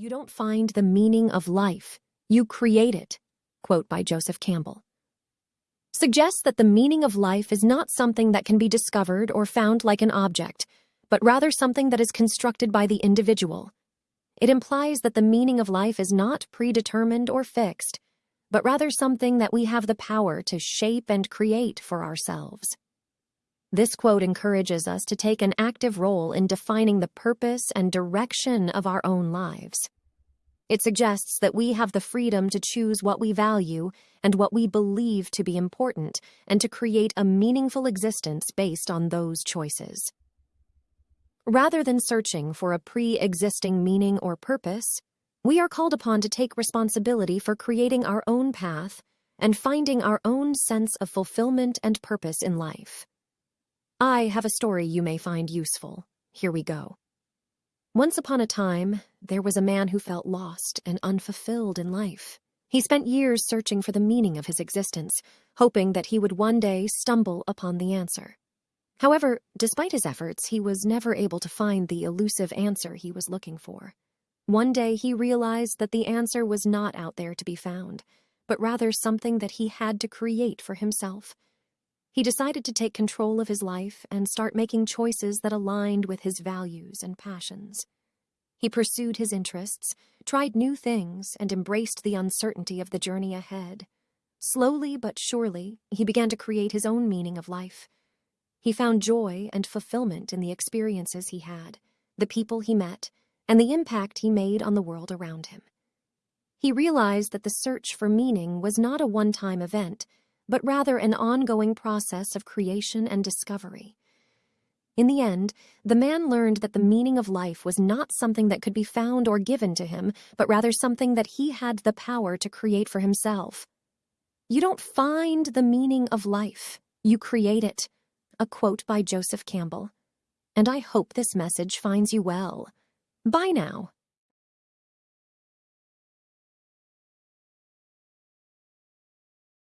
You don't find the meaning of life, you create it. Quote by Joseph Campbell. Suggests that the meaning of life is not something that can be discovered or found like an object, but rather something that is constructed by the individual. It implies that the meaning of life is not predetermined or fixed, but rather something that we have the power to shape and create for ourselves. This quote encourages us to take an active role in defining the purpose and direction of our own lives. It suggests that we have the freedom to choose what we value and what we believe to be important and to create a meaningful existence based on those choices. Rather than searching for a pre existing meaning or purpose, we are called upon to take responsibility for creating our own path and finding our own sense of fulfillment and purpose in life. I have a story you may find useful. Here we go. Once upon a time, there was a man who felt lost and unfulfilled in life. He spent years searching for the meaning of his existence, hoping that he would one day stumble upon the answer. However, despite his efforts, he was never able to find the elusive answer he was looking for. One day he realized that the answer was not out there to be found, but rather something that he had to create for himself. He decided to take control of his life and start making choices that aligned with his values and passions. He pursued his interests, tried new things, and embraced the uncertainty of the journey ahead. Slowly but surely, he began to create his own meaning of life. He found joy and fulfillment in the experiences he had, the people he met, and the impact he made on the world around him. He realized that the search for meaning was not a one time event but rather an ongoing process of creation and discovery. In the end, the man learned that the meaning of life was not something that could be found or given to him, but rather something that he had the power to create for himself. You don't find the meaning of life, you create it. A quote by Joseph Campbell. And I hope this message finds you well. Bye now.